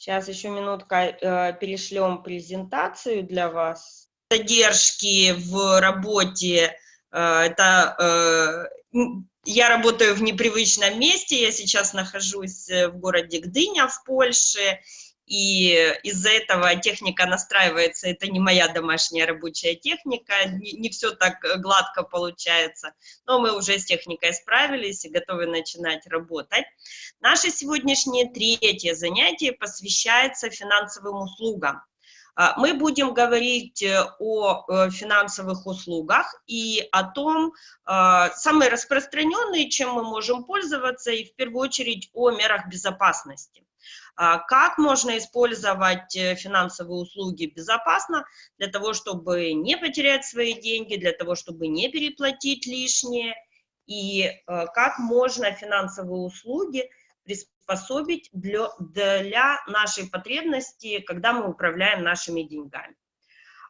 Сейчас еще минутка, э, перешлем презентацию для вас. Задержки в работе, э, это э, я работаю в непривычном месте, я сейчас нахожусь в городе Гдыня в Польше, и из-за этого техника настраивается, это не моя домашняя рабочая техника, не, не все так гладко получается, но мы уже с техникой справились и готовы начинать работать. Наше сегодняшнее третье занятие посвящается финансовым услугам. А, мы будем говорить э, о э, финансовых услугах и о том, а, самые распространенные, чем мы можем пользоваться, и в первую очередь о мерах безопасности. А как можно использовать э, финансовые услуги безопасно для того, чтобы не потерять свои деньги, для того, чтобы не переплатить лишнее, и э, как можно финансовые услуги приспособить для, для нашей потребности, когда мы управляем нашими деньгами.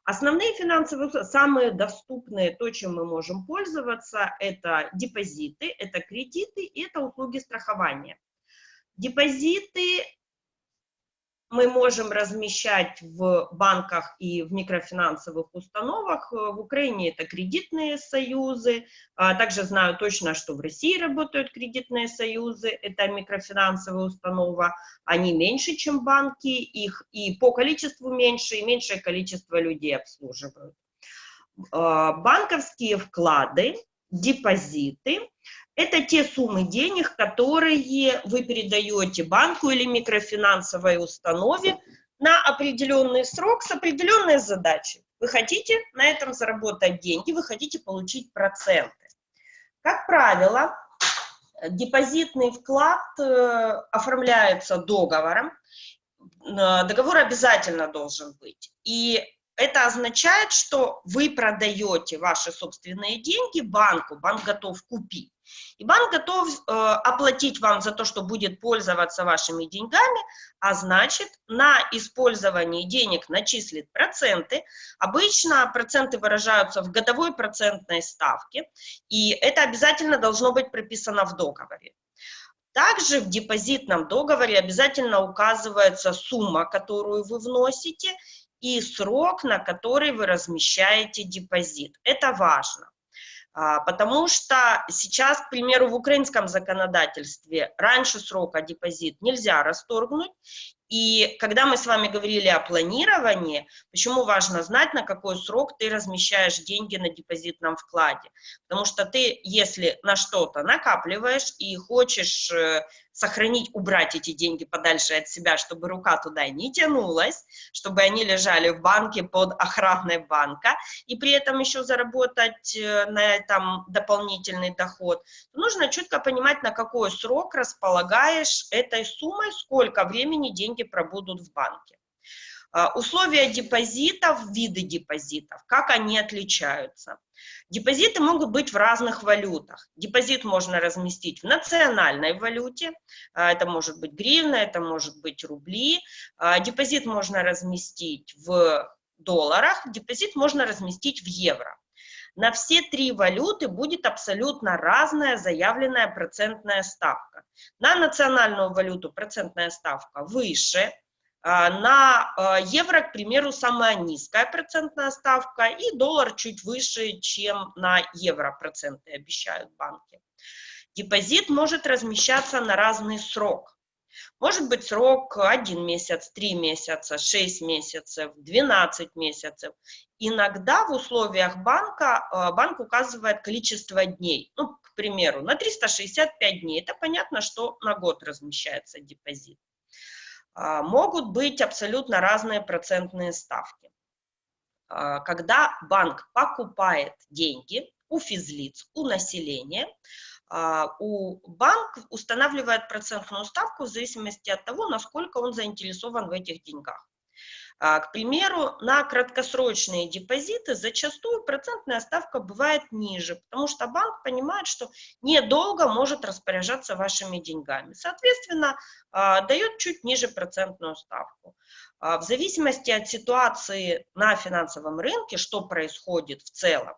Основные финансовые, самые доступные, то, чем мы можем пользоваться, это депозиты, это кредиты и это услуги страхования. Депозиты мы можем размещать в банках и в микрофинансовых установах. В Украине это кредитные союзы. А также знаю точно, что в России работают кредитные союзы. Это микрофинансовая установа. Они меньше, чем банки. Их и по количеству меньше, и меньшее количество людей обслуживают. А, банковские вклады, депозиты это те суммы денег, которые вы передаете банку или микрофинансовой установе на определенный срок с определенной задачей. Вы хотите на этом заработать деньги, вы хотите получить проценты. Как правило, депозитный вклад э, оформляется договором, э, договор обязательно должен быть. И это означает, что вы продаете ваши собственные деньги банку, банк готов купить. И банк готов э, оплатить вам за то, что будет пользоваться вашими деньгами, а значит, на использование денег начислит проценты. Обычно проценты выражаются в годовой процентной ставке, и это обязательно должно быть прописано в договоре. Также в депозитном договоре обязательно указывается сумма, которую вы вносите, и срок, на который вы размещаете депозит. Это важно. А, потому что сейчас, к примеру, в украинском законодательстве раньше срока депозит нельзя расторгнуть, и когда мы с вами говорили о планировании, почему важно знать, на какой срок ты размещаешь деньги на депозитном вкладе? Потому что ты, если на что-то накапливаешь и хочешь э, сохранить, убрать эти деньги подальше от себя, чтобы рука туда не тянулась, чтобы они лежали в банке под охраной банка, и при этом еще заработать э, на этом дополнительный доход, нужно четко понимать, на какой срок располагаешь этой суммой, сколько времени деньги пробудут в банке. А, условия депозитов, виды депозитов, как они отличаются. Депозиты могут быть в разных валютах. Депозит можно разместить в национальной валюте, а, это может быть гривна, это может быть рубли. А, депозит можно разместить в долларах, депозит можно разместить в евро. На все три валюты будет абсолютно разная заявленная процентная ставка. На национальную валюту процентная ставка выше, на а, евро, к примеру, самая низкая процентная ставка, и доллар чуть выше, чем на евро проценты обещают банки. Депозит может размещаться на разный срок. Может быть срок 1 месяц, 3 месяца, 6 месяцев, 12 месяцев. Иногда в условиях банка э, банк указывает количество дней. Ну, к примеру, на 365 дней. Это понятно, что на год размещается депозит. А, могут быть абсолютно разные процентные ставки. А, когда банк покупает деньги у физлиц, у населения, а, у банк устанавливает процентную ставку в зависимости от того, насколько он заинтересован в этих деньгах. А, к примеру, на краткосрочные депозиты зачастую процентная ставка бывает ниже, потому что банк понимает, что недолго может распоряжаться вашими деньгами. Соответственно, а, дает чуть ниже процентную ставку. В зависимости от ситуации на финансовом рынке, что происходит в целом,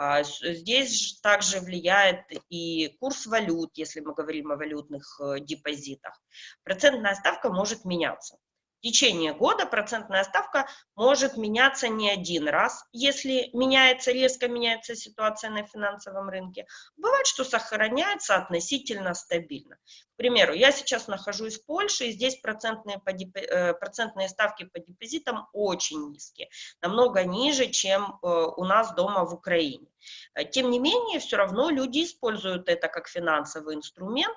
а, здесь также влияет и курс валют, если мы говорим о валютных э, депозитах. Процентная ставка может меняться. Течение года процентная ставка может меняться не один раз, если меняется, резко меняется ситуация на финансовом рынке. Бывает, что сохраняется относительно стабильно. К примеру, я сейчас нахожусь в Польше, и здесь процентные, по, э, процентные ставки по депозитам очень низкие, намного ниже, чем э, у нас дома в Украине. Э, тем не менее, все равно люди используют это как финансовый инструмент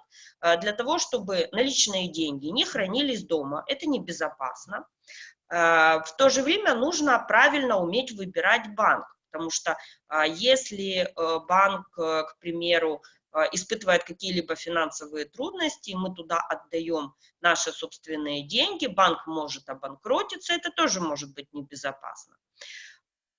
для того, чтобы наличные деньги не хранились дома. Это небезопасно. В то же время нужно правильно уметь выбирать банк, потому что если банк, к примеру, а, испытывает какие-либо финансовые трудности, мы туда отдаем наши собственные деньги, банк может обанкротиться, это тоже может быть небезопасно.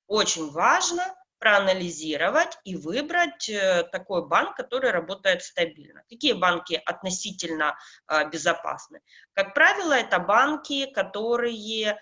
Очень важно проанализировать и выбрать э, такой банк, который работает стабильно. Какие банки относительно а, безопасны? Как правило, это банки, которые а,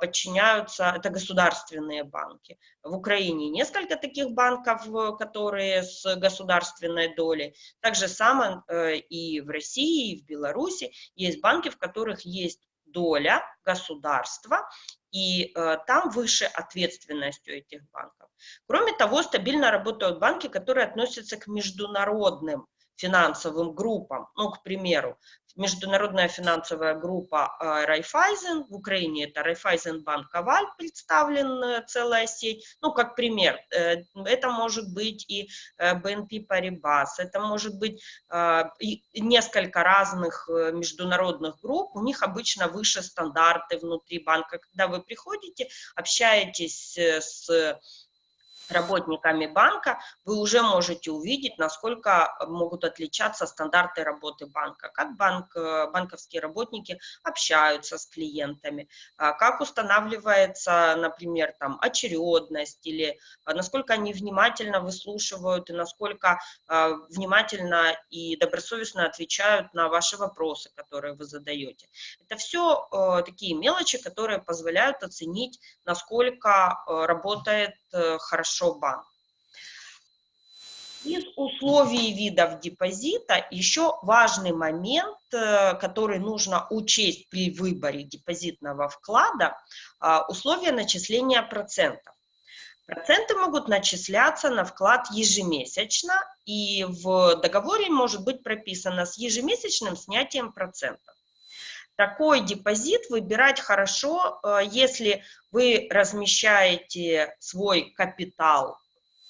подчиняются, это государственные банки. В Украине несколько таких банков, которые с государственной долей. Так же самое э, и в России, и в Беларуси есть банки, в которых есть доля государства, и э, там выше ответственность у этих банков. Кроме того, стабильно работают банки, которые относятся к международным финансовым группам. Ну, к примеру, международная финансовая группа э, Райфайзен, в Украине это Райфайзенбанк Коваль, представлен целая сеть, ну, как пример, э, это может быть и BNP Paribas, это может быть э, несколько разных международных групп, у них обычно выше стандарты внутри банка, когда вы приходите, общаетесь с работниками банка, вы уже можете увидеть, насколько могут отличаться стандарты работы банка, как банк, э, банковские работники общаются с клиентами, а как устанавливается, например, там, очередность, или а, насколько они внимательно выслушивают и насколько а, внимательно и добросовестно отвечают на ваши вопросы, которые вы задаете. Это все э, такие мелочи, которые позволяют оценить, насколько э, работает хорошо банк. Из условий видов депозита еще важный момент, э, который нужно учесть при выборе депозитного вклада, а, условия начисления процентов. Проценты могут начисляться на вклад ежемесячно, и в договоре может быть прописано с ежемесячным снятием процентов. Такой депозит выбирать хорошо, э, если вы размещаете свой капитал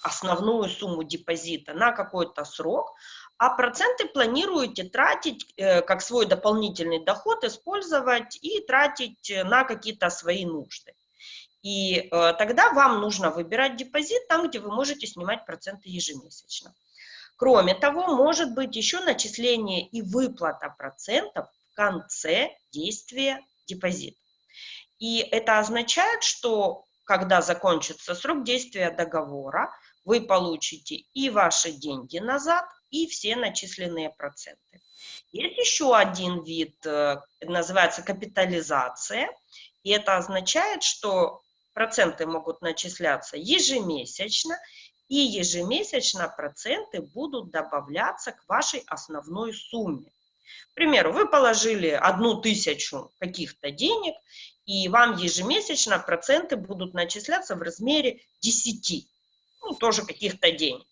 основную сумму депозита на какой-то срок, а проценты планируете тратить э, как свой дополнительный доход, использовать и тратить на какие-то свои нужды. И э, тогда вам нужно выбирать депозит там, где вы можете снимать проценты ежемесячно. Кроме того, может быть еще начисление и выплата процентов конце действия депозита. И это означает, что когда закончится срок действия договора, вы получите и ваши деньги назад, и все начисленные проценты. Есть еще один вид, э, называется капитализация, и это означает, что проценты могут начисляться ежемесячно, и ежемесячно проценты будут добавляться к вашей основной сумме. К примеру, вы положили одну тысячу каких-то денег, и вам ежемесячно проценты будут начисляться в размере 10 ну, тоже каких-то денег.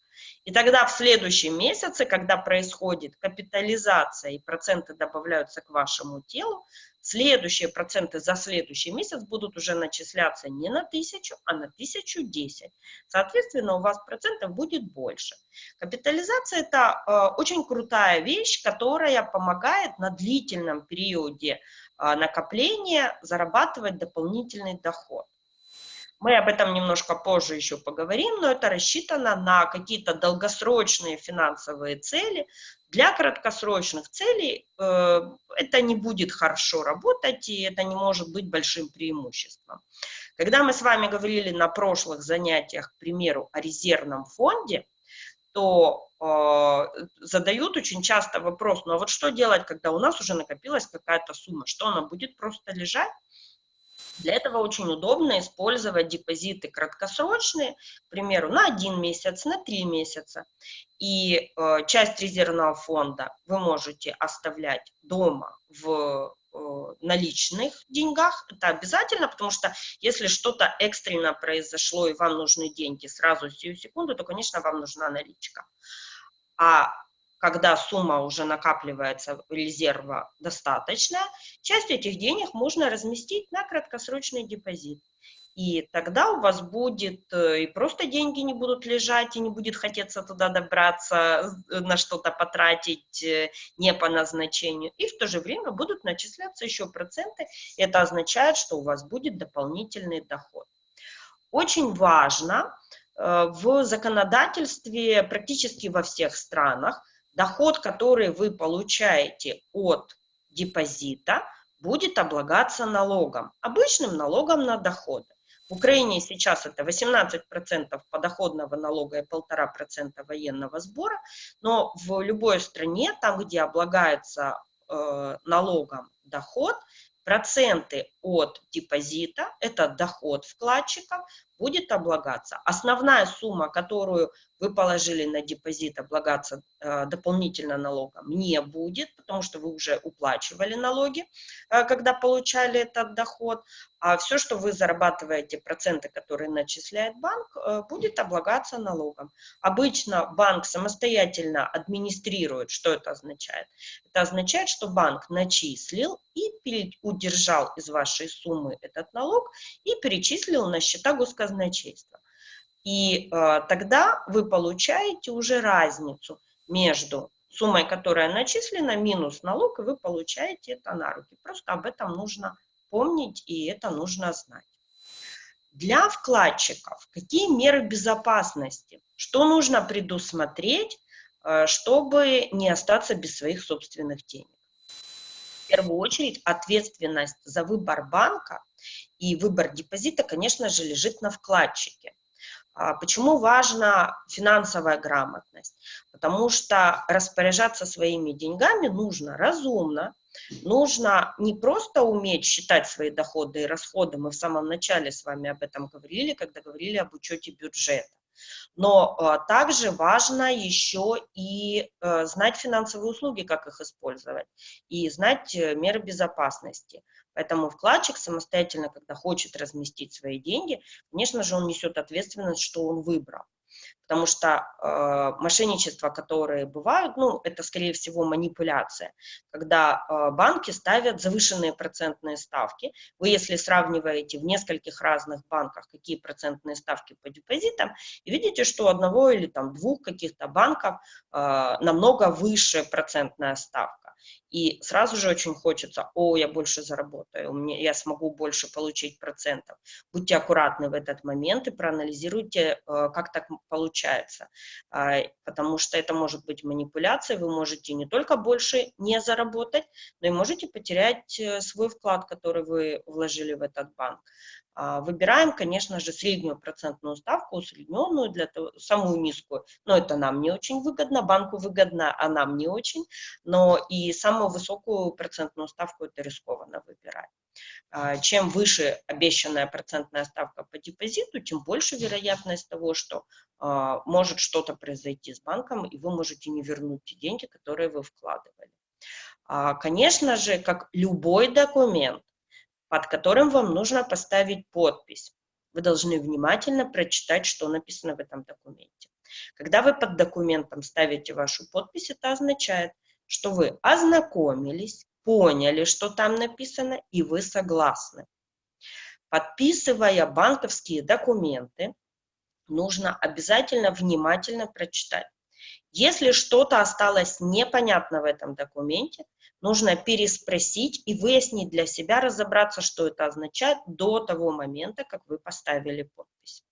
И тогда в следующем месяце, когда происходит капитализация и проценты добавляются к вашему телу, следующие проценты за следующий месяц будут уже начисляться не на тысячу, а на тысячу десять. Соответственно, у вас процентов будет больше. Капитализация – это э, очень крутая вещь, которая помогает на длительном периоде э, накопления зарабатывать дополнительный доход. Мы об этом немножко позже еще поговорим, но это рассчитано на какие-то долгосрочные финансовые цели. Для краткосрочных целей э, это не будет хорошо работать, и это не может быть большим преимуществом. Когда мы с вами говорили на прошлых занятиях, к примеру, о резервном фонде, то э, задают очень часто вопрос, ну а вот что делать, когда у нас уже накопилась какая-то сумма, что она будет просто лежать? Для этого очень удобно использовать депозиты краткосрочные, к примеру, на один месяц, на три месяца. И э, часть резервного фонда вы можете оставлять дома в наличных деньгах, это обязательно, потому что если что-то экстренно произошло и вам нужны деньги сразу, сию секунду, то, конечно, вам нужна наличка. А когда сумма уже накапливается резерва достаточно, часть этих денег можно разместить на краткосрочный депозит. И тогда у вас будет, э, и просто деньги не будут лежать, и не будет хотеться туда добраться, э, на что-то потратить э, не по назначению. И в то же время будут начисляться еще проценты. Это означает, что у вас будет дополнительный доход. Очень важно в законодательстве практически во всех странах доход, который вы получаете от депозита, будет облагаться налогом, обычным налогом на доходы. В Украине сейчас это 18% подоходного налога и 1,5% военного сбора, но в любой стране, там, где облагается э, налогом доход, проценты от депозита, это доход вкладчиков, будет облагаться. Основная сумма, которую вы положили на депозит, облагаться э, дополнительно налогом не будет, потому что вы уже уплачивали налоги, э, когда получали этот доход. А все, что вы зарабатываете, проценты, которые начисляет банк, э, будет облагаться налогом. Обычно банк самостоятельно администрирует. Что это означает? Это означает, что банк начислил и удержал из вашей суммы этот налог и перечислил на счета госказначейства. И э, тогда вы получаете уже разницу между суммой, которая начислена, минус налог, и вы получаете это на руки. Просто об этом нужно помнить, и это нужно знать. Для вкладчиков какие меры безопасности? Что нужно предусмотреть, э, чтобы не остаться без своих собственных денег? В первую очередь ответственность за выбор банка и выбор депозита, конечно же, лежит на вкладчике. А почему важна финансовая грамотность? Потому что распоряжаться своими деньгами нужно разумно, нужно не просто уметь считать свои доходы и расходы, мы в самом начале с вами об этом говорили, когда говорили об учете бюджета, но а, также важно еще и а, знать финансовые услуги, как их использовать, и знать э, меры безопасности. Поэтому вкладчик самостоятельно, когда хочет разместить свои деньги, конечно же, он несет ответственность, что он выбрал. Потому что э, мошенничества, которые бывают, ну, это, скорее всего, манипуляция, когда э, банки ставят завышенные процентные ставки. Вы, если сравниваете в нескольких разных банках, какие процентные ставки по депозитам, и видите, что у одного или там двух каких-то банков э, намного выше процентная ставка. И сразу же очень хочется, о, я больше заработаю, мне, я смогу больше получить процентов. Будьте аккуратны в этот момент и проанализируйте, э, как так получается, а, потому что это может быть манипуляция, вы можете не только больше не заработать, но и можете потерять э, свой вклад, который вы вложили в этот банк. А, выбираем, конечно же, среднюю процентную ставку, усредненную, для того, самую низкую, но это нам не очень выгодно, банку выгодно, а нам не очень, но и самую высокую процентную ставку это рискованно выбирать. А, чем выше обещанная процентная ставка по депозиту, тем больше вероятность того, что а, может что-то произойти с банком, и вы можете не вернуть те деньги, которые вы вкладывали. Конечно же, как любой документ, под которым вам нужно поставить подпись. Вы должны внимательно прочитать, что написано в этом документе. Когда вы под документом ставите вашу подпись, это означает, что вы ознакомились, поняли, что там написано, и вы согласны. Подписывая банковские документы, нужно обязательно внимательно прочитать. Если что-то осталось непонятно в этом документе, нужно переспросить и выяснить для себя, разобраться, что это означает до того момента, как вы поставили подпись.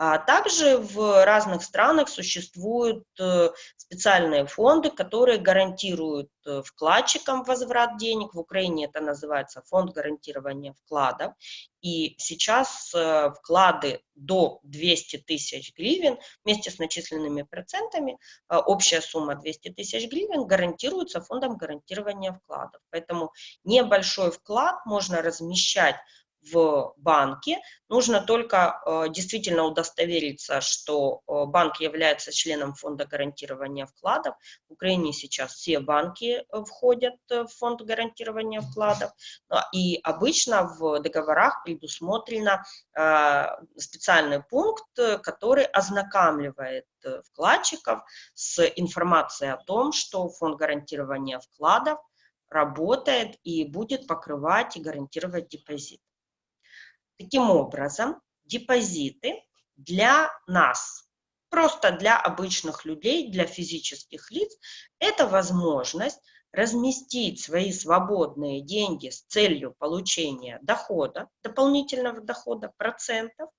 А также в разных странах существуют э, специальные фонды, которые гарантируют э, вкладчикам возврат денег. В Украине это называется фонд гарантирования вкладов. И сейчас э, вклады до 200 тысяч гривен вместе с начисленными процентами, общая сумма 200 тысяч гривен гарантируется фондом гарантирования вкладов. Поэтому небольшой вклад можно размещать в банке. Нужно только э, действительно удостовериться, что э, банк является членом фонда гарантирования вкладов. В Украине сейчас все банки э, входят в фонд гарантирования вкладов. И обычно в договорах предусмотрено специальный пункт, который ознакомливает вкладчиков с информацией о том, что фонд гарантирования вкладов работает и будет покрывать и гарантировать депозит. Таким образом, депозиты для нас, просто для обычных людей, для физических лиц, это возможность разместить свои свободные деньги с целью получения дохода, дополнительного дохода, процентов,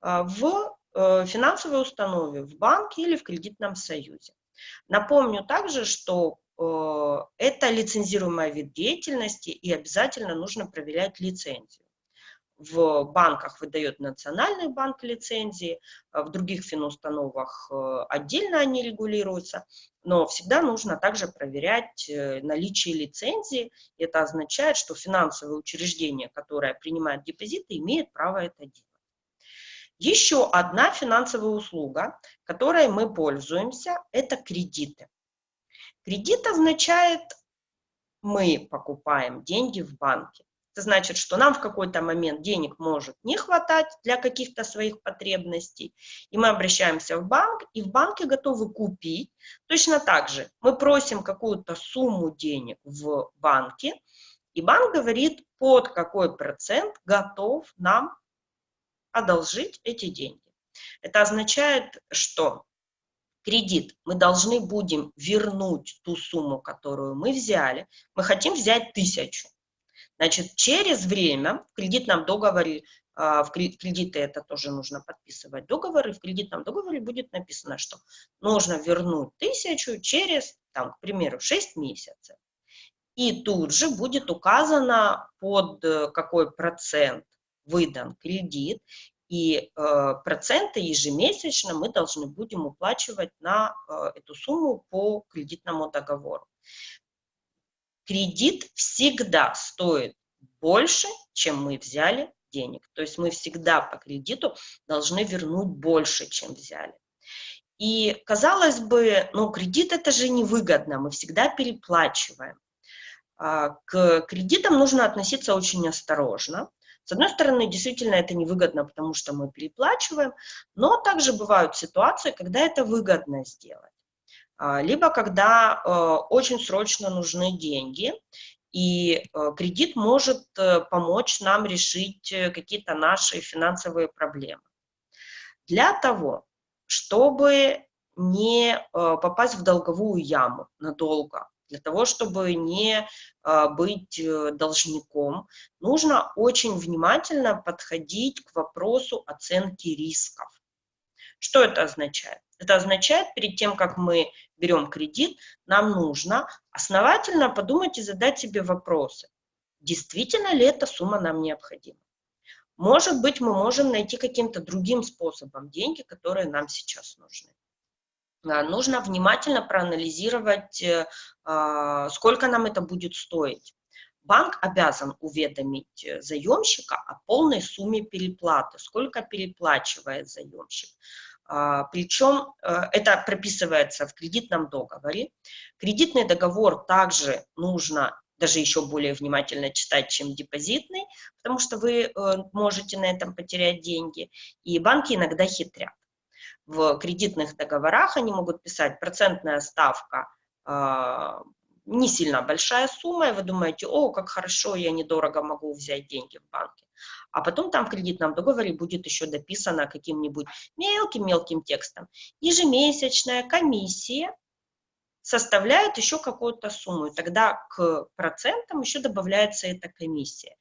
а, в э, финансовой установе, в банке или в кредитном союзе. Напомню также, что э, это лицензируемый вид деятельности и обязательно нужно проверять лицензию в банках выдает Национальный банк лицензии, а в других финустановах э, отдельно они регулируются, но всегда нужно также проверять э, наличие лицензии. Это означает, что финансовое учреждение, которое принимает депозиты, имеет право это делать. Еще одна финансовая услуга, которой мы пользуемся, это кредиты. Кредит означает, мы покупаем деньги в банке. Это значит, что нам в какой-то момент денег может не хватать для каких-то своих потребностей, и мы обращаемся в банк, и в банке готовы купить. Точно так же мы просим какую-то сумму денег в банке, и банк говорит, под какой процент готов нам одолжить эти деньги. Это означает, что кредит мы должны будем вернуть ту сумму, которую мы взяли. Мы хотим взять тысячу. Значит, через время в кредитном договоре, а, в кредиты это тоже нужно подписывать договоры, в кредитном договоре будет написано, что нужно вернуть тысячу через, там, к примеру, 6 месяцев. И тут же будет указано, под э, какой процент выдан кредит, и э, проценты ежемесячно мы должны будем уплачивать на э, эту сумму по кредитному договору кредит всегда стоит больше, чем мы взяли денег. То есть мы всегда по кредиту должны вернуть больше, чем взяли. И казалось бы, ну кредит это же невыгодно, мы всегда переплачиваем. А, к кредитам нужно относиться очень осторожно. С одной стороны, действительно это невыгодно, потому что мы переплачиваем, но также бывают ситуации, когда это выгодно сделать. А, либо когда э, очень срочно нужны деньги, и э, кредит может э, помочь нам решить какие-то наши финансовые проблемы. Для того, чтобы не попасть в долговую яму надолго, для того, чтобы не быть должником, нужно очень внимательно подходить к вопросу оценки рисков. Что это означает? Это означает, перед тем, как мы берем кредит, нам нужно основательно подумать и задать себе вопросы. Действительно ли эта сумма нам необходима? Может быть, мы можем найти каким-то другим способом деньги, которые нам сейчас нужны. А, нужно внимательно проанализировать, э, а, сколько нам это будет стоить. Банк обязан уведомить э, заемщика о полной сумме переплаты, сколько переплачивает заемщик. А, Причем э, это прописывается в кредитном договоре. Кредитный договор также нужно даже еще более внимательно читать, чем депозитный, потому что вы э, можете на этом потерять деньги. И банки иногда хитрят. В кредитных договорах они могут писать процентная ставка а, не сильно большая сумма, и вы думаете, о, как хорошо, я недорого могу взять деньги в банке. А потом там в кредитном договоре будет еще дописано каким-нибудь мелким-мелким текстом. Ежемесячная комиссия составляет еще какую-то сумму, тогда к процентам еще добавляется эта комиссия.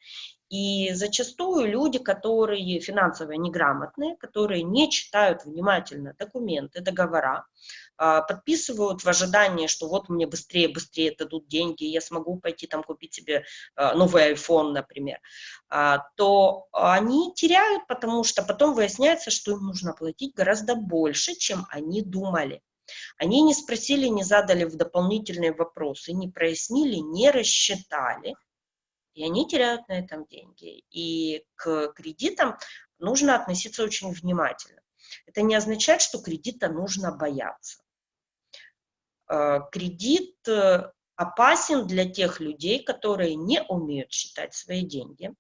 И зачастую люди, которые финансово неграмотные, которые не читают внимательно документы, договора, подписывают в ожидании, что вот мне быстрее, быстрее дадут деньги, я смогу пойти там купить себе а, новый iPhone, например, а, то они теряют, потому что потом выясняется, что им нужно платить гораздо больше, чем они думали. Они не спросили, не задали в дополнительные вопросы, не прояснили, не рассчитали, и они теряют на этом деньги. И к кредитам нужно относиться очень внимательно. Это не означает, что кредита нужно бояться. Э, кредит э, опасен для тех людей, которые не умеют считать свои деньги.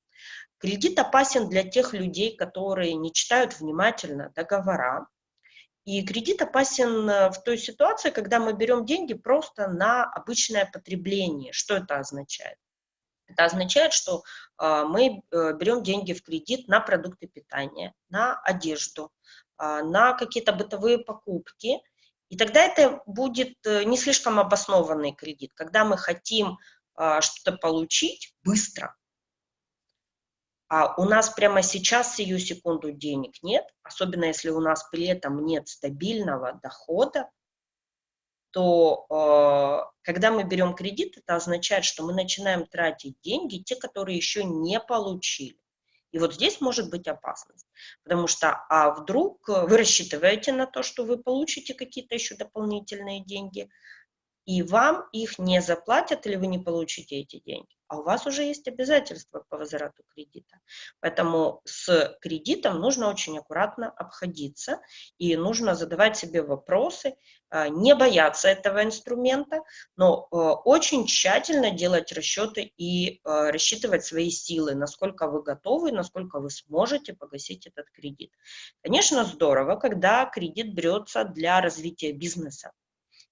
Кредит опасен для тех людей, которые не читают внимательно договора. И кредит опасен э, в той ситуации, когда мы берем деньги просто на обычное потребление. Что это означает? Это означает, что мы берем деньги в кредит на продукты питания, на одежду, на какие-то бытовые покупки – и тогда это будет э, не слишком обоснованный кредит, когда мы хотим а, что-то получить быстро, а у нас прямо сейчас сию секунду денег нет, особенно если у нас при этом нет стабильного дохода, то э, когда мы берем кредит, это означает, что мы начинаем тратить деньги, те, которые еще не получили. И вот здесь может быть опасность, потому что а вдруг э, вы рассчитываете на то, что вы получите какие-то еще дополнительные деньги, и вам их не заплатят или вы не получите эти деньги а у вас уже есть обязательства по возврату кредита. Поэтому с кредитом нужно очень аккуратно обходиться и нужно задавать себе вопросы, а, не бояться этого инструмента, но а, очень тщательно делать расчеты и а, рассчитывать свои силы, насколько вы готовы, насколько вы сможете погасить этот кредит. Конечно, здорово, когда кредит берется для развития бизнеса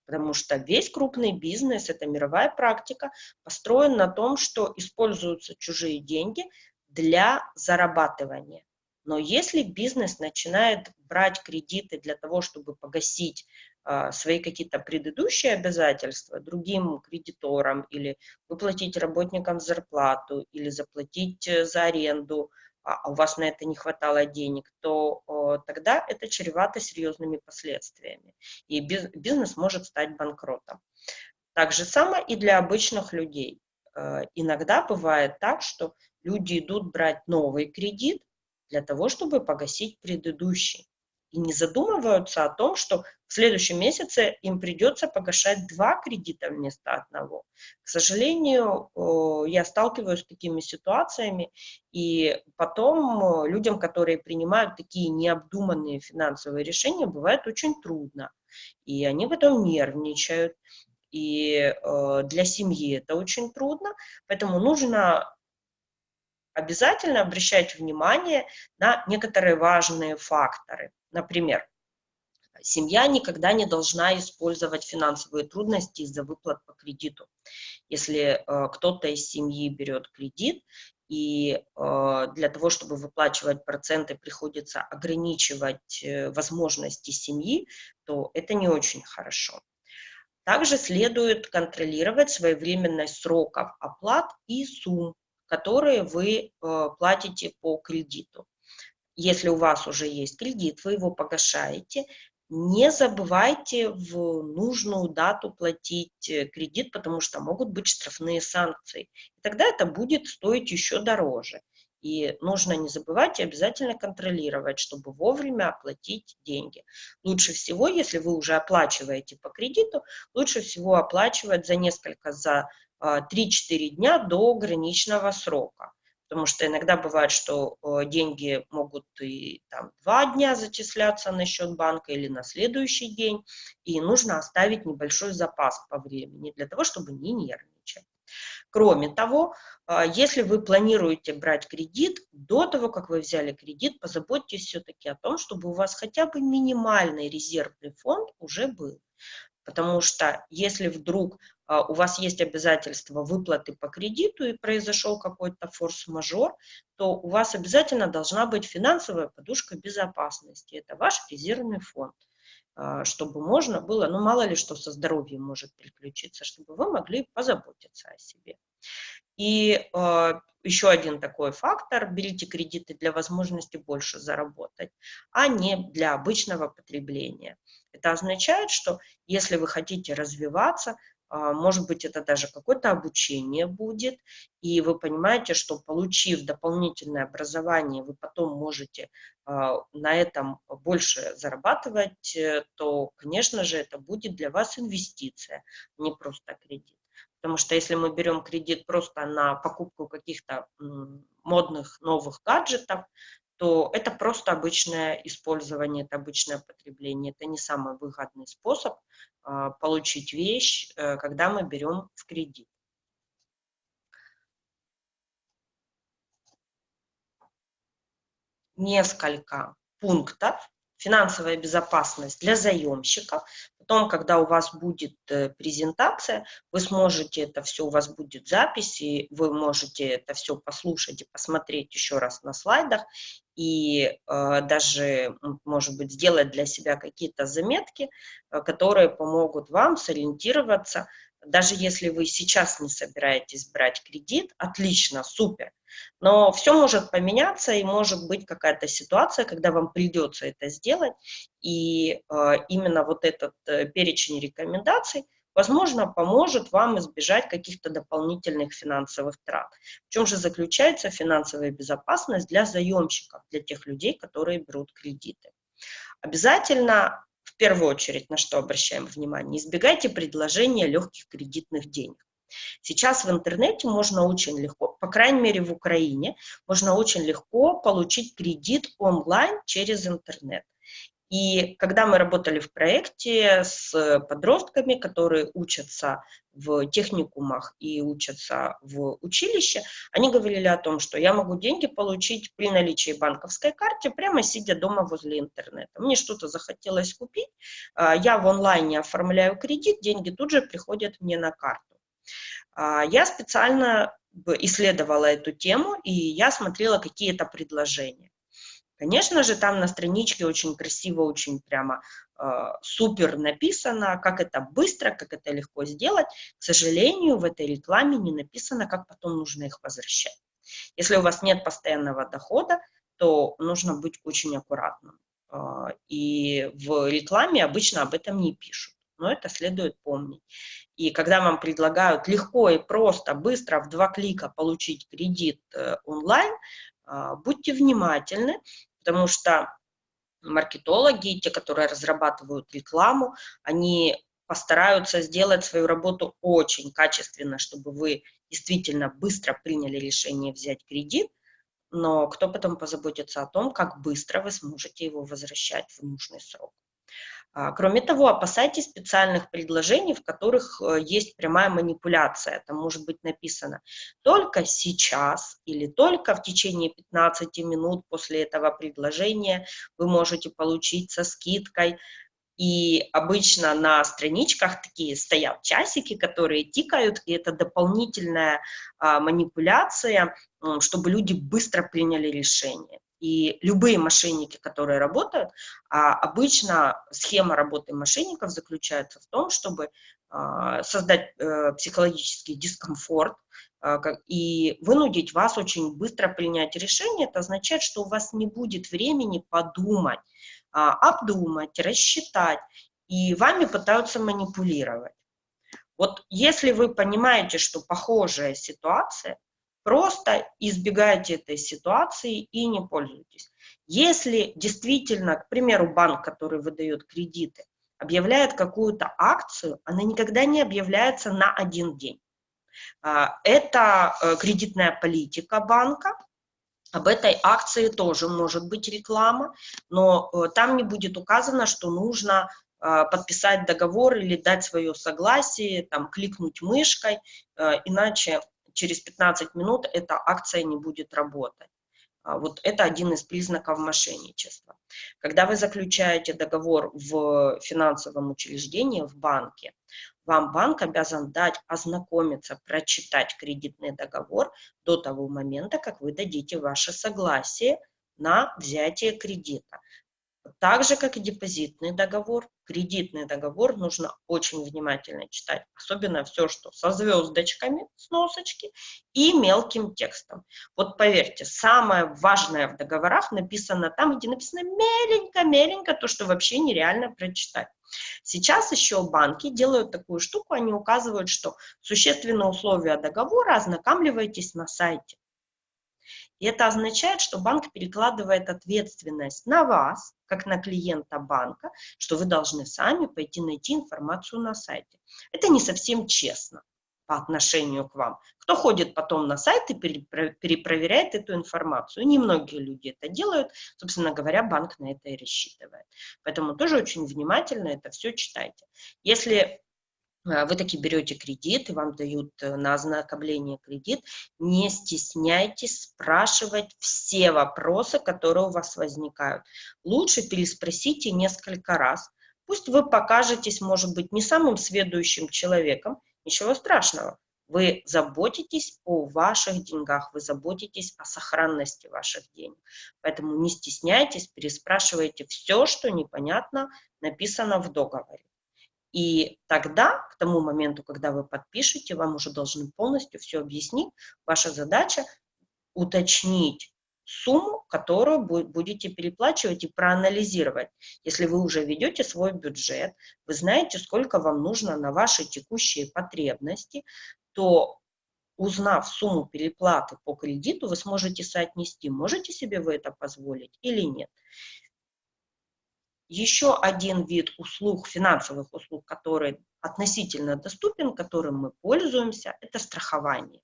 потому что весь крупный бизнес, это мировая практика, построен на том, что используются чужие деньги для зарабатывания. Но если бизнес начинает брать кредиты для того, чтобы погасить э, свои какие-то предыдущие обязательства другим кредиторам или выплатить работникам зарплату или заплатить э, за аренду, а, у вас на это не хватало денег, то тогда это чревато серьезными последствиями, и бизнес может стать банкротом. Так же самое и для обычных людей. Э, иногда бывает так, что люди идут брать новый кредит для того, чтобы погасить предыдущий и не задумываются о том, что в следующем месяце им придется погашать два кредита вместо одного. К сожалению, я сталкиваюсь с такими ситуациями, и потом людям, которые принимают такие необдуманные финансовые решения, бывает очень трудно. И они в этом нервничают, и для семьи это очень трудно, поэтому нужно обязательно обращать внимание на некоторые важные факторы. Например, семья никогда не должна использовать финансовые трудности из-за выплат по кредиту. Если э, кто-то из семьи берет кредит, и э, для того, чтобы выплачивать проценты, приходится ограничивать э, возможности семьи, то это не очень хорошо. Также следует контролировать своевременность сроков оплат и сумм, которые вы э, платите по кредиту если у вас уже есть кредит, вы его погашаете, не забывайте в нужную дату платить э, кредит, потому что могут быть штрафные санкции. И тогда это будет стоить еще дороже. И нужно не забывать и обязательно контролировать, чтобы вовремя оплатить деньги. Лучше всего, если вы уже оплачиваете по кредиту, лучше всего оплачивать за несколько, за 3-4 а, дня до граничного срока потому что иногда бывает, что э, деньги могут и там два дня зачисляться на счет банка или на следующий день, и нужно оставить небольшой запас по времени для того, чтобы не нервничать. Кроме того, э, если вы планируете брать кредит, до того, как вы взяли кредит, позаботьтесь все-таки о том, чтобы у вас хотя бы минимальный резервный фонд уже был. Потому что если вдруг а, у вас есть обязательства выплаты по кредиту и произошел какой-то форс-мажор, то у вас обязательно должна быть финансовая подушка безопасности. Это ваш резервный фонд а, чтобы можно было, ну мало ли что со здоровьем может приключиться, чтобы вы могли позаботиться о себе. И э, еще один такой фактор, берите кредиты для возможности больше заработать, а не для обычного потребления. Это означает, что если вы хотите развиваться, а, может быть, это даже какое-то обучение будет, и вы понимаете, что получив дополнительное образование, вы потом можете а, на этом больше зарабатывать, э, то, конечно же, это будет для вас инвестиция, не просто кредит. Потому что если мы берем кредит просто на покупку каких-то модных новых гаджетов, то это просто обычное использование, это обычное потребление. Это не самый выгодный способ получить вещь, э, когда мы берем в кредит. Несколько пунктов. Финансовая безопасность для заемщиков, Потом, когда у вас будет э, презентация, вы сможете это все, у вас будет запись, и вы можете это все послушать и посмотреть еще раз на слайдах, и э, даже, может быть, сделать для себя какие-то заметки, э, которые помогут вам сориентироваться, даже если вы сейчас не собираетесь брать кредит, отлично, супер. Но все может поменяться, и может быть какая-то ситуация, когда вам придется это сделать, и э, именно вот этот э, перечень рекомендаций, возможно, поможет вам избежать каких-то дополнительных финансовых трат. В чем же заключается финансовая безопасность для заемщиков, для тех людей, которые берут кредиты? Обязательно в первую очередь, на что обращаем внимание, избегайте предложения легких кредитных денег. Сейчас в интернете можно очень легко, по крайней мере в Украине, можно очень легко получить кредит онлайн через интернет. И когда мы работали в проекте с подростками, которые учатся в техникумах и учатся в училище, они говорили о том, что я могу деньги получить при наличии банковской карты, прямо сидя дома возле интернета. Мне что-то захотелось купить, а, я в онлайне оформляю кредит, деньги тут же приходят мне на карту. А, я специально исследовала эту тему, и я смотрела какие-то предложения. Конечно же, там на страничке очень красиво, очень прямо э, супер написано, как это быстро, как это легко сделать. К сожалению, в этой рекламе не написано, как потом нужно их возвращать. Если у вас нет постоянного дохода, то нужно быть очень аккуратным. Э, и в рекламе обычно об этом не пишут, но это следует помнить. И когда вам предлагают легко и просто, быстро, в два клика получить кредит э, онлайн, э, будьте внимательны, потому что маркетологи, те, которые разрабатывают рекламу, они постараются сделать свою работу очень качественно, чтобы вы действительно быстро приняли решение взять кредит, но кто потом позаботится о том, как быстро вы сможете его возвращать в нужный срок. А, кроме того, опасайтесь специальных предложений, в которых э, есть прямая манипуляция. Там может быть написано «только сейчас» или «только в течение 15 минут после этого предложения вы можете получить со скидкой». И обычно на страничках такие стоят часики, которые тикают, и это дополнительная а, манипуляция, чтобы люди быстро приняли решение. И любые мошенники, которые работают, а обычно схема работы мошенников заключается в том, чтобы а, создать э, психологический дискомфорт а, и вынудить вас очень быстро принять решение. Это означает, что у вас не будет времени подумать, обдумать, рассчитать, и вами пытаются манипулировать. Вот если вы понимаете, что похожая ситуация, Просто избегайте этой ситуации и не пользуйтесь. Если действительно, к примеру, банк, который выдает кредиты, объявляет какую-то акцию, она никогда не объявляется на один день. А, это э, кредитная политика банка, об этой акции тоже может быть реклама, но э, там не будет указано, что нужно э, подписать договор или дать свое согласие, там, кликнуть мышкой, иначе через 15 минут эта акция не будет работать. А вот это один из признаков мошенничества. Когда вы заключаете договор в финансовом учреждении, в банке, вам банк обязан дать ознакомиться, прочитать кредитный договор до того момента, как вы дадите ваше согласие на взятие кредита. Так же, как и депозитный договор, кредитный договор нужно очень внимательно читать, особенно все, что со звездочками, с носочки и мелким текстом. Вот поверьте, самое важное в договорах написано там, где написано меленько-меленько, то, что вообще нереально прочитать. Сейчас еще банки делают такую штуку, они указывают, что существенные условия договора ознакомливайтесь на сайте. И это означает, что банк перекладывает ответственность на вас, как на клиента банка, что вы должны сами пойти найти информацию на сайте. Это не совсем честно. по отношению к вам. Кто ходит потом на сайт и перепроверяет эту информацию? Немногие люди это делают, собственно говоря, банк на это и рассчитывает. Поэтому тоже очень внимательно это все читайте. Если вы таки берете кредит, и вам дают э, на ознакомление кредит, не стесняйтесь спрашивать все вопросы, которые у вас возникают. Лучше переспросите несколько раз. Пусть вы покажетесь, может быть, не самым сведущим человеком, Ничего страшного. Вы заботитесь о ваших деньгах, вы заботитесь о сохранности ваших денег. Поэтому не стесняйтесь, переспрашивайте все, что непонятно написано в договоре. И тогда, к тому моменту, когда вы подпишете, вам уже должны полностью все объяснить. Ваша задача уточнить сумму, которую будете переплачивать и проанализировать. Если вы уже ведете свой бюджет, вы знаете, сколько вам нужно на ваши текущие потребности, то узнав сумму переплаты по кредиту, вы сможете соотнести, можете себе вы это позволить или нет. Еще один вид услуг, финансовых услуг, который относительно доступен, которым мы пользуемся, это страхование.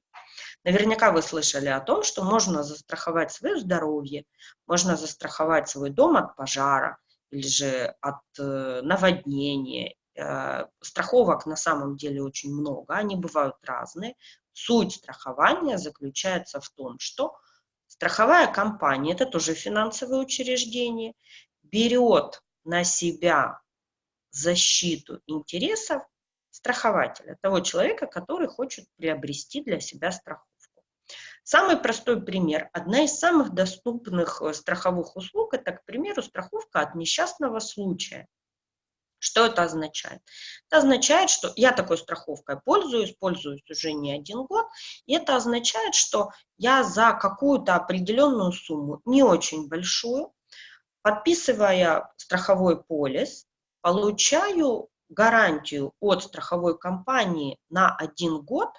Наверняка вы слышали о том, что можно застраховать свое здоровье, можно застраховать свой дом от пожара или же от э, наводнения. Э, страховок на самом деле очень много, они бывают разные. Суть страхования заключается в том, что страховая компания, это тоже финансовое учреждение, берет на себя защиту интересов страхователя, того человека, который хочет приобрести для себя страховку. Самый простой пример. Одна из самых доступных э, страховых услуг – это, к примеру, страховка от несчастного случая. Что это означает? Это означает, что я такой страховкой пользуюсь, пользуюсь уже не один год, и это означает, что я за какую-то определенную сумму, не очень большую, подписывая страховой полис, получаю гарантию от страховой компании на один год,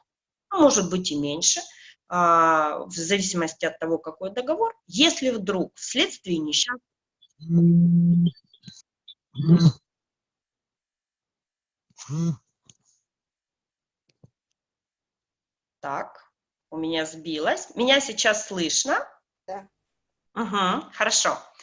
а может быть и меньше – а, в зависимости от того, какой договор, если вдруг вследствие несчастья... Так, у меня сбилось. Меня сейчас слышно? Да. Угу, хорошо. А,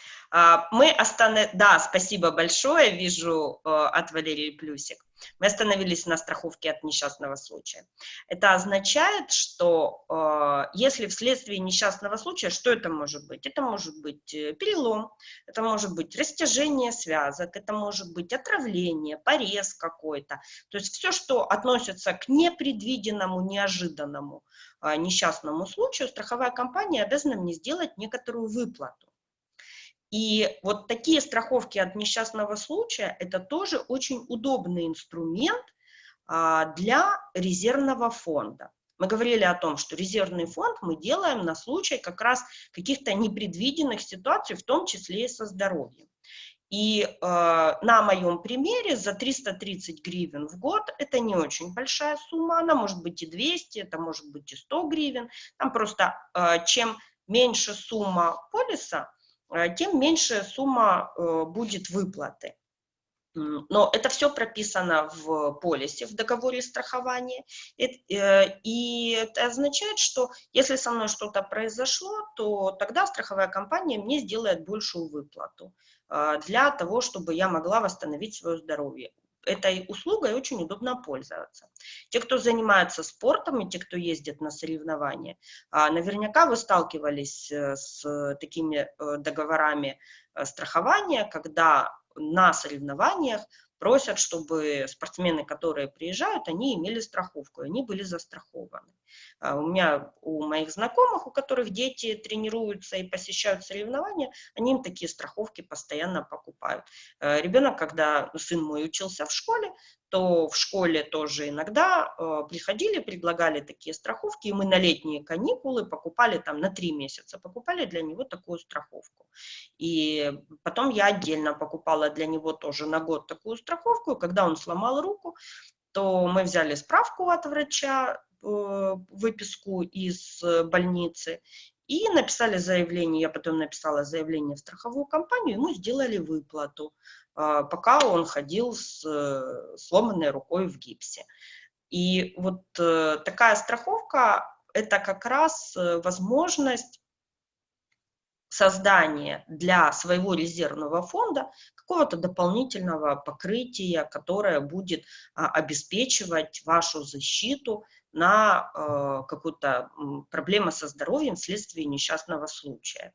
мы останов... Да, спасибо большое, вижу э, от Валерии плюсик. Мы остановились на страховке от несчастного случая. Это означает, что э, если вследствие несчастного случая, что это может быть? Это может быть э, перелом, это может быть растяжение связок, это может быть отравление, порез какой-то. То есть все, что относится к непредвиденному, неожиданному несчастному случаю, страховая компания обязана мне сделать некоторую выплату. И вот такие страховки от несчастного случая – это тоже очень удобный инструмент а, для резервного фонда. Мы говорили о том, что резервный фонд мы делаем на случай как раз каких-то непредвиденных ситуаций, в том числе и со здоровьем. И э, на моем примере за 330 гривен в год, это не очень большая сумма, она может быть и 200, это может быть и 100 гривен. Там просто э, чем меньше сумма полиса, тем меньше сумма э, будет выплаты. Но это все прописано в полисе, в договоре страхования. Э, и это означает, что если со мной что-то произошло, то тогда страховая компания мне сделает большую выплату для того, чтобы я могла восстановить свое здоровье этой услугой очень удобно пользоваться. Те, кто занимается спортом и те, кто ездит на соревнования, а, наверняка вы сталкивались э, с такими э, договорами э, страхования, когда на соревнованиях просят, чтобы спортсмены, которые приезжают, они имели страховку, они были застрахованы. А у меня, у моих знакомых, у которых дети тренируются и посещают соревнования, они им такие страховки постоянно покупают. Э, Ребенок, когда сын мой учился в школе, то в школе тоже иногда э, приходили, предлагали такие страховки, и мы на летние каникулы покупали там на три месяца, покупали для него такую страховку. И потом я отдельно покупала для него тоже на год такую страховку, когда он сломал руку, то мы взяли справку от врача, выписку из э, больницы и написали заявление, я потом написала заявление в страховую компанию, ему сделали выплату, а, пока он ходил с э, сломанной рукой в гипсе. И вот э, такая страховка – это как раз э, возможность создания для своего резервного фонда какого-то дополнительного покрытия, которое будет а, обеспечивать вашу защиту на э, какую-то проблему со здоровьем вследствие несчастного случая.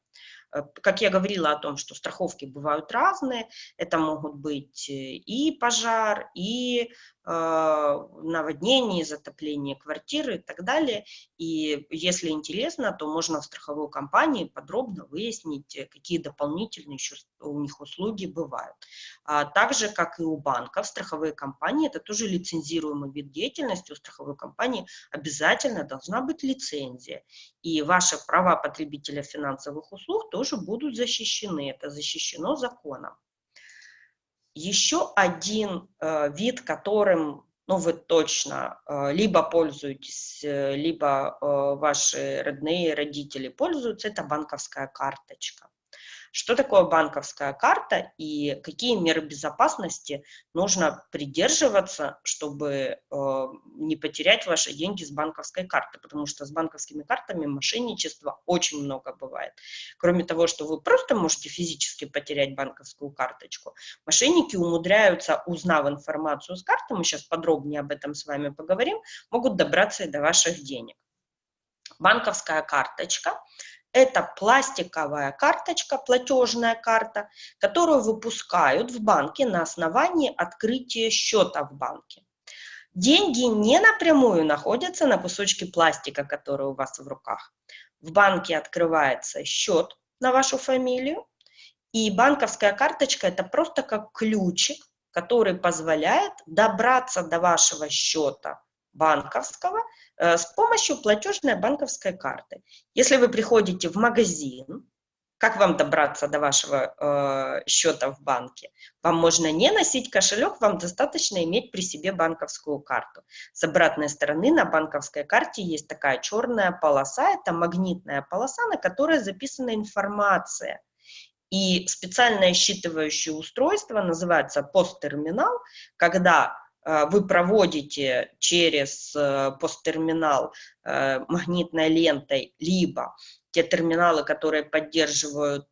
Э, как я говорила о том, что страховки бывают разные, это могут быть э, и пожар, и э, наводнение, затопление квартиры и так далее. И если интересно, то можно в страховой компании подробно выяснить, какие дополнительные еще у них услуги бывают. А также, как и у банков, страховые компании, это тоже лицензируемый вид деятельности, у страховой компании обязательно должна быть лицензия. И ваши права потребителя финансовых услуг тоже будут защищены. Это защищено законом. Еще один э, вид, которым ну, вы точно э, либо пользуетесь, э, либо ваши родные родители пользуются, это банковская карточка. Что такое банковская карта и какие меры безопасности нужно придерживаться, чтобы э, не потерять ваши деньги с банковской карты, потому что с банковскими картами мошенничества очень много бывает. Кроме того, что вы просто можете физически потерять банковскую карточку, мошенники умудряются, узнав информацию с карты, мы сейчас подробнее об этом с вами поговорим, могут добраться и до ваших денег. Банковская карточка это пластиковая карточка, платежная карта, которую выпускают в банке на основании открытия счета в банке. Деньги не напрямую находятся на кусочке пластика, который у вас в руках. В банке открывается счет на вашу фамилию, и банковская карточка – это просто как ключик, который позволяет добраться до вашего счета банковского Э, с помощью платежной банковской карты. Если вы приходите в магазин, как вам добраться до вашего э, счета в банке? Вам можно не носить кошелек, вам достаточно иметь при себе банковскую карту. С обратной стороны на банковской карте есть такая черная полоса, это магнитная полоса, на которой записана информация. И специальное считывающее устройство называется посттерминал, когда вы проводите через э, посттерминал э, магнитной лентой, либо те терминалы, которые поддерживают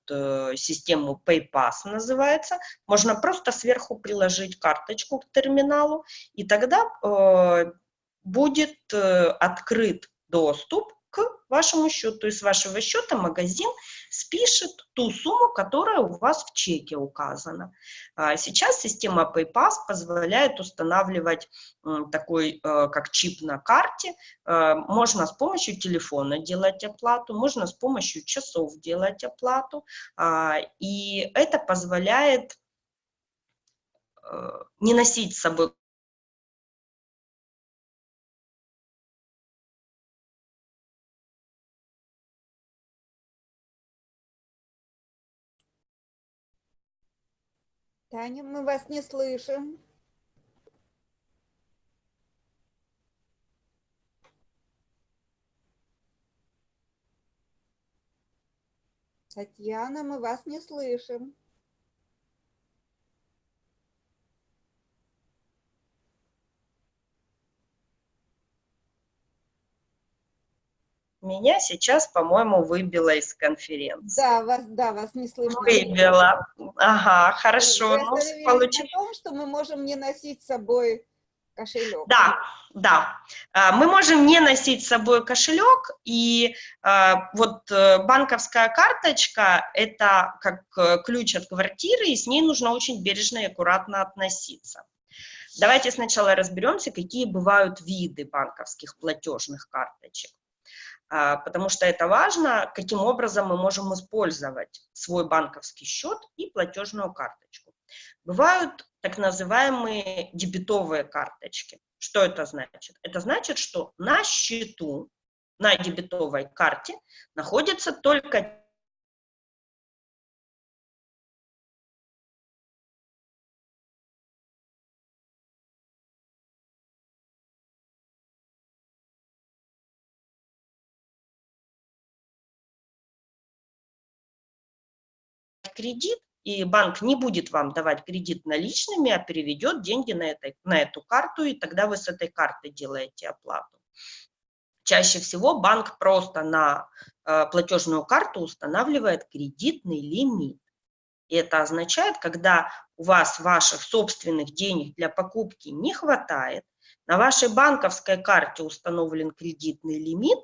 систему PayPass, называется, можно просто сверху приложить карточку к терминалу, и тогда будет открыт доступ вашему счету. То есть с вашего счета магазин спишет ту сумму, которая у вас в чеке указана. А сейчас система PayPass позволяет устанавливать такой, э, как чип на карте. Э, можно с помощью телефона делать оплату, можно с помощью часов делать оплату. А, и это позволяет э, не носить с собой Таня, мы вас не слышим. Татьяна, мы вас не слышим. Меня сейчас, по-моему, выбило из конференции. Да, вас, да, вас не слышно. Выбило. Ага, хорошо. Ну, получилось. о том, что мы можем не носить с собой кошелек. Да, да. А, мы можем не носить с собой кошелек, и а, вот э, банковская карточка – это как э, ключ от квартиры, и с ней нужно очень бережно и аккуратно относиться. Давайте сначала разберемся, какие бывают виды банковских платежных карточек. А, потому что это важно, каким образом мы можем использовать свой банковский счет и платежную карточку. Бывают так называемые дебетовые карточки. Что это значит? Это значит, что на счету, на дебетовой карте находится только кредит и банк не будет вам давать кредит наличными, а переведет деньги на, этой, на эту карту, и тогда вы с этой карты делаете оплату. Чаще всего банк просто на э, платежную карту устанавливает кредитный лимит. И это означает, когда у вас ваших собственных денег для покупки не хватает, на вашей банковской карте установлен кредитный лимит,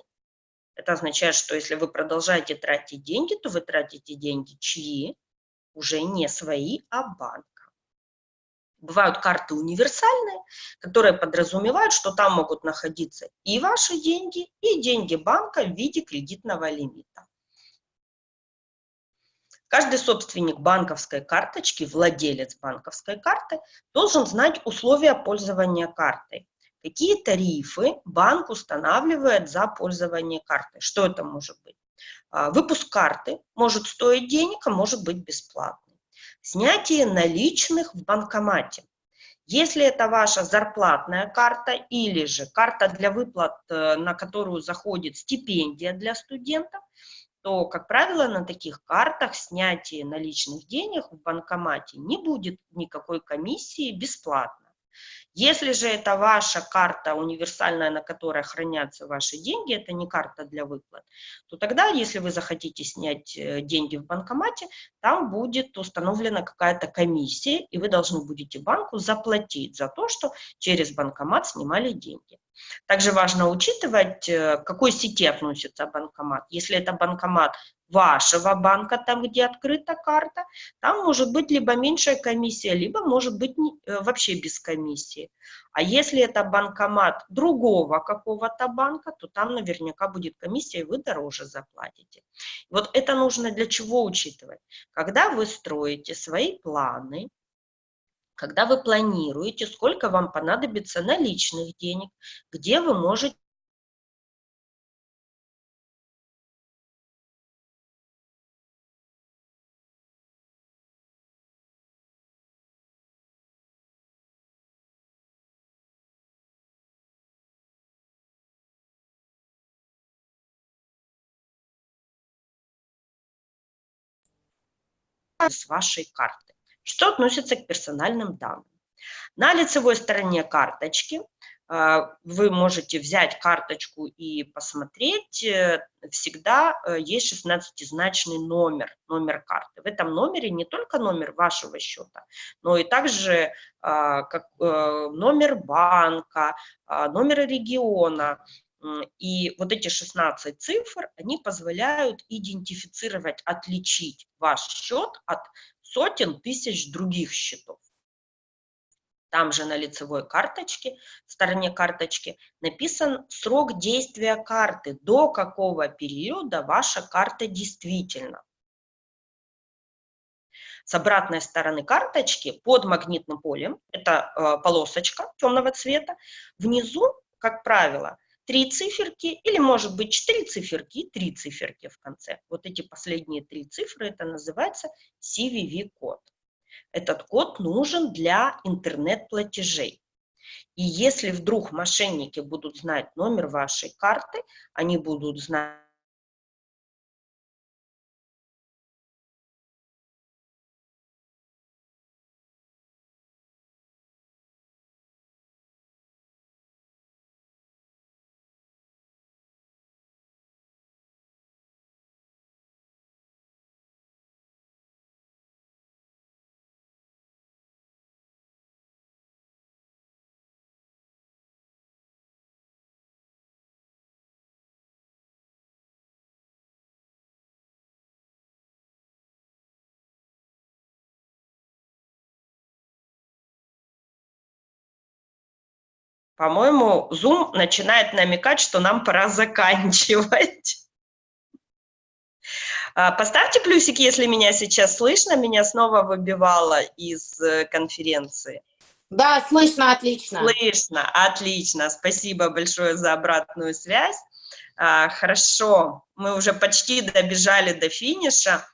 это означает, что если вы продолжаете тратить деньги, то вы тратите деньги чьи? Уже не свои, а банка. Бывают карты универсальные, которые подразумевают, что там могут находиться и ваши деньги, и деньги банка в виде кредитного лимита. Каждый собственник банковской карточки, владелец банковской карты, должен знать условия пользования картой. Какие тарифы банк устанавливает за пользование картой? Что это может быть? А, выпуск карты может стоить денег, а может быть бесплатный. Снятие наличных в банкомате. Если это ваша зарплатная карта или же карта для выплат, э, на которую заходит стипендия для студентов, то, как правило, на таких картах снятие наличных денег в банкомате не будет никакой комиссии бесплатно. Если же это ваша карта универсальная, на которой хранятся ваши деньги, это не карта для выплат, то тогда, если вы захотите снять э, деньги в банкомате, там будет установлена какая-то комиссия, и вы должны будете банку заплатить за то, что через банкомат снимали деньги. Также важно учитывать, э, к какой сети относится банкомат. Если это банкомат вашего банка, там, где открыта карта, там может быть либо меньшая комиссия, либо может быть э, вообще без комиссии. А если это банкомат другого какого-то банка, то там наверняка будет комиссия, и вы дороже заплатите. Вот это нужно для чего учитывать? Когда вы строите свои планы, когда вы планируете, сколько вам понадобится наличных денег, где вы можете с вашей карты. Что относится к персональным данным? На лицевой стороне карточки а, вы можете взять карточку и посмотреть, э, всегда э, есть 16-значный номер, номер карты. В этом номере не только номер вашего счета, но и также как, э, номер банка, номер региона, и вот эти 16 цифр, они позволяют идентифицировать, отличить ваш счет от сотен тысяч других счетов. Там же на лицевой карточке, в стороне карточки, написан срок действия карты, до какого периода ваша карта действительно. С обратной стороны карточки под магнитным полем, это э, полосочка темного цвета, внизу, как правило, три циферки, или может быть четыре циферки и три циферки в конце. Вот эти последние три цифры, это называется CVV-код. Этот код нужен для интернет-платежей. И если вдруг мошенники будут знать номер вашей карты, они будут знать По-моему, Zoom начинает намекать, что нам пора заканчивать. А, поставьте плюсик, если меня сейчас слышно. Меня снова выбивало из э, конференции. Да, слышно, отлично. Слышно, отлично. Спасибо большое за обратную связь. А, хорошо, мы уже почти добежали до финиша.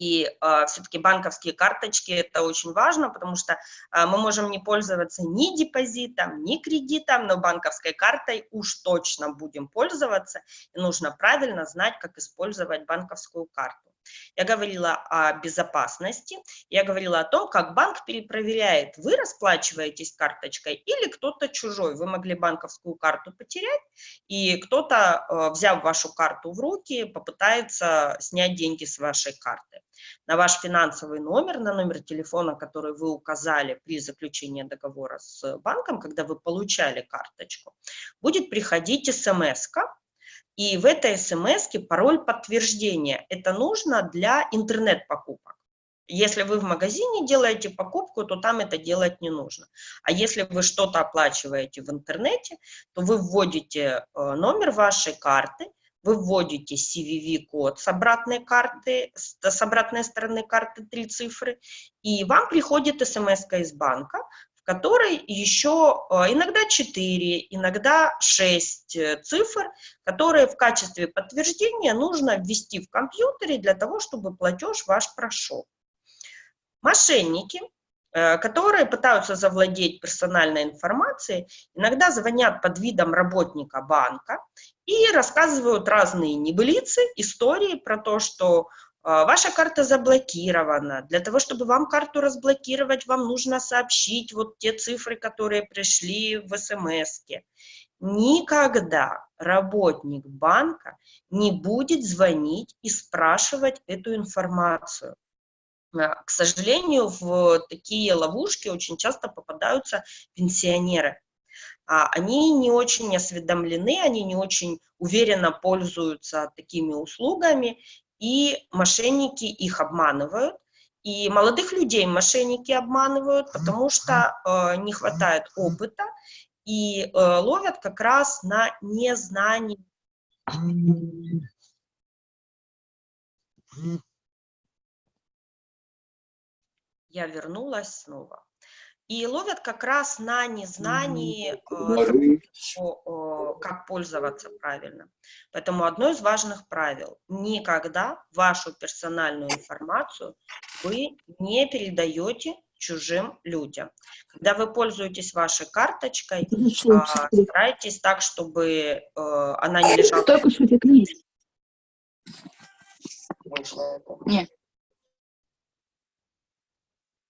И э, а, все-таки банковские карточки – это очень важно, потому что э, мы можем не пользоваться ни депозитом, ни кредитом, но банковской картой уж точно будем пользоваться. И нужно правильно знать, как использовать банковскую карту. Я говорила о безопасности, я говорила о том, как банк перепроверяет, вы расплачиваетесь карточкой или кто-то чужой. Вы могли банковскую карту потерять, и кто-то, э, взяв вашу карту в руки, попытается снять деньги с вашей карты. На ваш финансовый номер, на номер телефона, который вы указали при заключении договора с банком, когда вы получали карточку, будет приходить смс-ка, и в этой смс пароль подтверждения. Это нужно для интернет-покупок. Если вы в магазине делаете покупку, то там это делать не нужно. А если вы что-то оплачиваете в интернете, то вы вводите э, номер вашей карты, вы вводите CVV-код с обратной карты, с обратной стороны карты три цифры, и вам приходит смс из банка, в которой еще э, иногда 4, иногда 6 э, цифр, которые в качестве подтверждения нужно ввести в компьютере для того, чтобы платеж ваш прошел. Мошенники, э, которые пытаются завладеть персональной информацией, иногда звонят под видом работника банка и рассказывают разные небылицы, истории про то, что ваша карта заблокирована. Для того, чтобы вам карту разблокировать, вам нужно сообщить вот те цифры, которые пришли в смс -ке. Никогда работник банка не будет звонить и спрашивать эту информацию. А, к сожалению, в такие ловушки очень часто попадаются пенсионеры. А, они не очень осведомлены, они не очень уверенно пользуются такими услугами, и мошенники их обманывают, и молодых людей мошенники обманывают, потому что э, не хватает опыта, и э, ловят как раз на незнании. Я вернулась снова и ловят как раз на незнании, э, как пользоваться правильно. Поэтому одно из важных правил – никогда вашу персональную информацию вы не передаете чужим людям. Когда вы пользуетесь вашей карточкой, а, старайтесь так, чтобы э, она не лежала... Только что есть. Нет.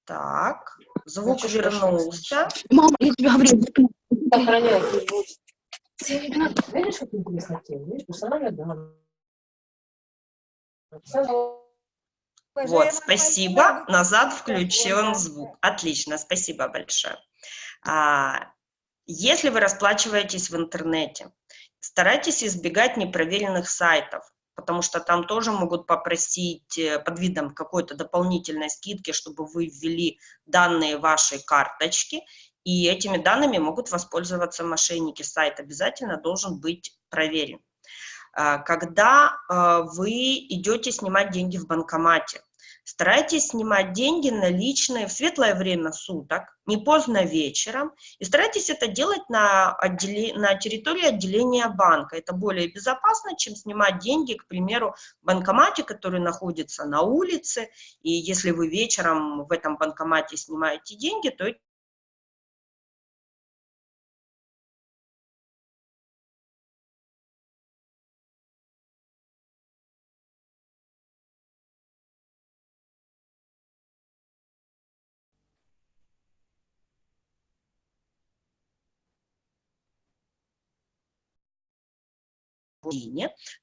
Так, звук вернулся. Мама, я тебе говорю. Сохраняй. Видишь, как интересно тема? Видишь, персональная данные. Вот, спасибо. Назад включен звук. Отлично, спасибо большое. А, если вы расплачиваетесь в интернете, старайтесь избегать непроверенных сайтов потому что там тоже могут попросить э, под видом какой-то дополнительной скидки, чтобы вы ввели данные вашей карточки, и этими данными могут воспользоваться мошенники. Сайт обязательно должен быть проверен. А, когда а, вы идете снимать деньги в банкомате, Старайтесь снимать деньги наличные в светлое время суток, не поздно вечером, и старайтесь это делать на, отделе, на территории отделения банка. Это более безопасно, чем снимать деньги, к примеру, в банкомате, который находится на улице, и если вы вечером в этом банкомате снимаете деньги, то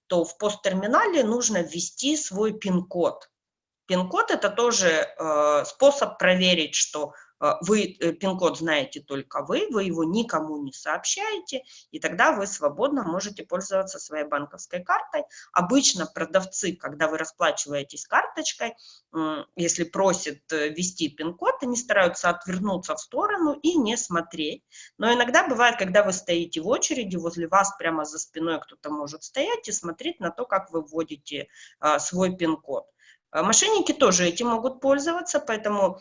то в посттерминале нужно ввести свой пин-код. Пин-код – это тоже э, способ проверить, что вы э, пин-код знаете только вы, вы его никому не сообщаете, и тогда вы свободно можете пользоваться своей банковской картой. Обычно продавцы, когда вы расплачиваетесь карточкой, э, если просят э, ввести пин-код, они стараются отвернуться в сторону и не смотреть. Но иногда бывает, когда вы стоите в очереди, возле вас прямо за спиной кто-то может стоять и смотреть на то, как вы вводите э, свой пин-код. Мошенники тоже этим могут пользоваться, поэтому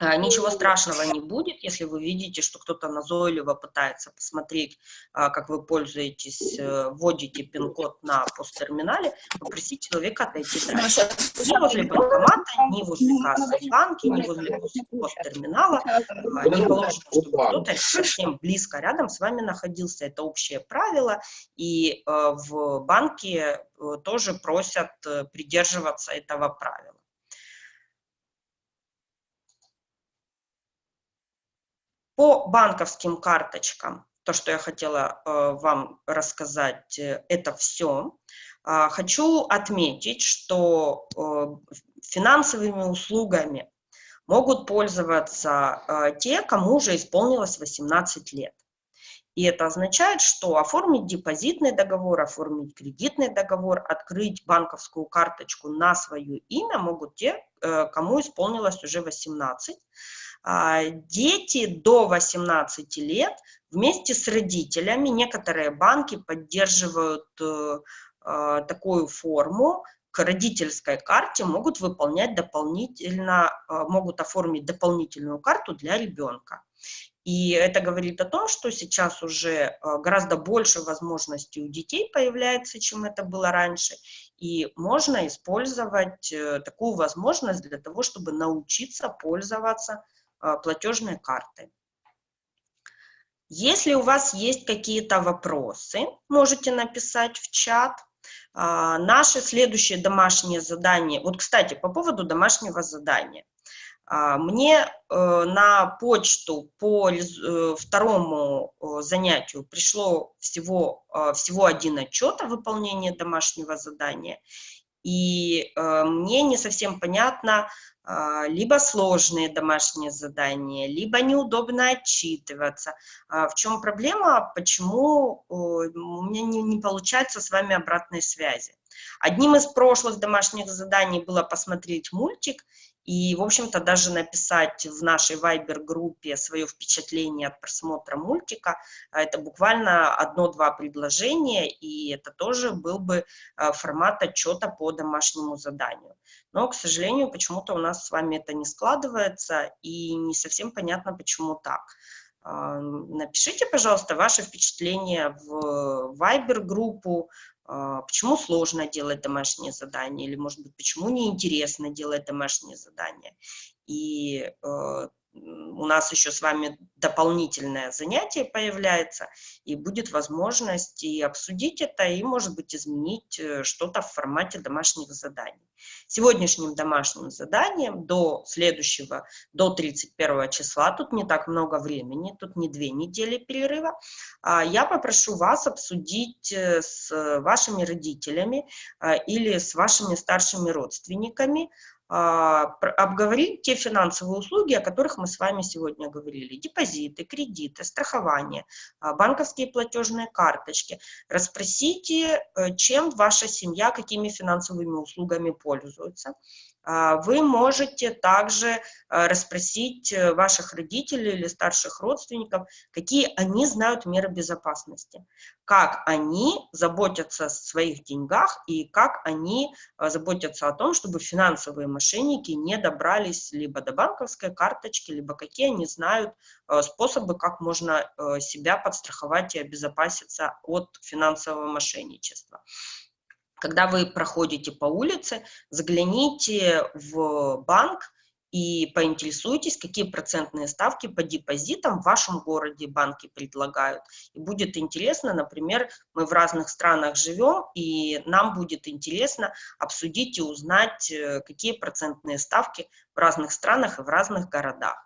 Ничего страшного не будет, если вы видите, что кто-то назойливо пытается посмотреть, а, как вы пользуетесь, э, вводите пин-код на посттерминале, попросите человека отойти дальше. Ни возле банкомата, ни возле кассы в банке, ни возле посттерминала. А, Не положено, чтобы кто-то совсем близко рядом с вами находился. Это общее правило, и э, в банке э, тоже просят э, придерживаться этого правила. По банковским карточкам, то, что я хотела э, вам рассказать, э, это все. А, хочу отметить, что э, финансовыми услугами могут пользоваться э, те, кому уже исполнилось 18 лет. И это означает, что оформить депозитный договор, оформить кредитный договор, открыть банковскую карточку на свое имя могут те, э, кому исполнилось уже 18. А, Дети до 18 лет вместе с родителями, некоторые банки поддерживают э, э, такую форму, к родительской карте могут выполнять дополнительно, э, могут оформить дополнительную карту для ребенка. И это говорит о том, что сейчас уже гораздо больше возможностей у детей появляется, чем это было раньше, и можно использовать э, такую возможность для того, чтобы научиться пользоваться платежной картой. Если у вас есть какие-то вопросы, можете написать в чат. А, Наше следующее домашнее задание, вот, кстати, по поводу домашнего задания. А, Мне э, на почту по э, второму э, занятию пришло всего, всего один отчет о выполнении домашнего задания, и мне не совсем понятно, а, либо сложные домашние задания, либо неудобно отчитываться. А В чем проблема, почему у меня не, не получается с вами обратной связи? Одним из прошлых домашних заданий было посмотреть мультик и, в общем-то, даже написать в нашей Viber-группе свое впечатление от просмотра мультика. А Это буквально одно-два предложения, и это тоже был бы э, формат отчета по домашнему заданию. Но, к сожалению, почему-то у нас с вами это не складывается, и не совсем понятно, почему так. А, Напишите, пожалуйста, ваши впечатления в Viber-группу, а, почему сложно делать домашние задания, или, может быть, почему неинтересно делать домашние задания. И э, у нас еще с вами дополнительное занятие появляется, и будет возможность и обсудить это, и, может быть, изменить э, что-то в формате домашних заданий. Сегодняшним домашним заданием до следующего, до 31 числа, тут не так много времени, тут не две недели перерыва, а, я попрошу вас обсудить э, с вашими родителями а, или с вашими старшими родственниками обговорить те финансовые услуги, о которых мы с вами сегодня говорили. Депозиты, кредиты, страхование, а, банковские платежные карточки. Расспросите, э, чем ваша семья, какими финансовыми услугами пользуется. А, Вы можете также э, расспросить э, ваших родителей или старших родственников, какие они знают меры безопасности, как они заботятся о своих деньгах и как они э, заботятся о том, чтобы финансовые мошенники не добрались либо до банковской карточки, либо какие они знают способы, как можно себя подстраховать и обезопаситься от финансового мошенничества. Когда вы проходите по улице, загляните в банк и поинтересуйтесь, какие процентные ставки по депозитам в вашем городе банки предлагают. И будет интересно, например, мы в разных странах живем, и нам будет интересно обсудить и узнать, э, какие процентные ставки в разных странах и в разных городах.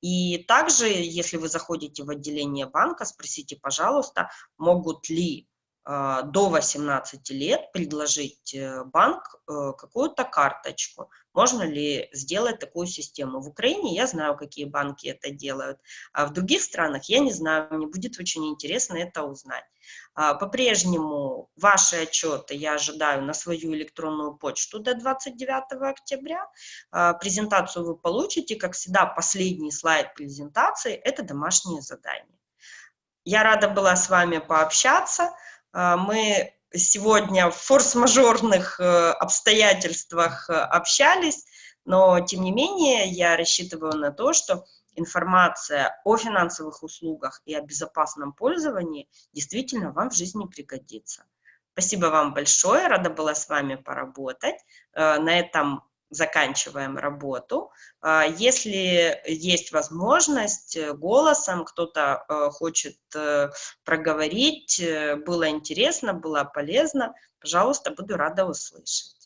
И также, если вы заходите в отделение банка, спросите, пожалуйста, могут ли до 18 лет предложить э, банк э, какую-то карточку. Можно ли сделать такую систему? В Украине я знаю, какие банки это делают, а в других странах я не знаю, мне будет очень интересно это узнать. А, По-прежнему ваши отчеты я ожидаю на свою электронную почту до 29 октября. А, Презентацию вы получите, как всегда, последний слайд презентации – это домашнее задание. Я рада была с вами пообщаться. А, Мы сегодня в форс-мажорных э, обстоятельствах э, общались, но тем не менее я рассчитываю на то, что информация о финансовых услугах и о безопасном пользовании действительно вам в жизни пригодится. Спасибо вам большое, рада была с вами поработать. Э, на этом заканчиваем работу. А, Если есть возможность, э, голосом кто-то э, хочет э, проговорить, было интересно, было полезно, пожалуйста, буду рада услышать.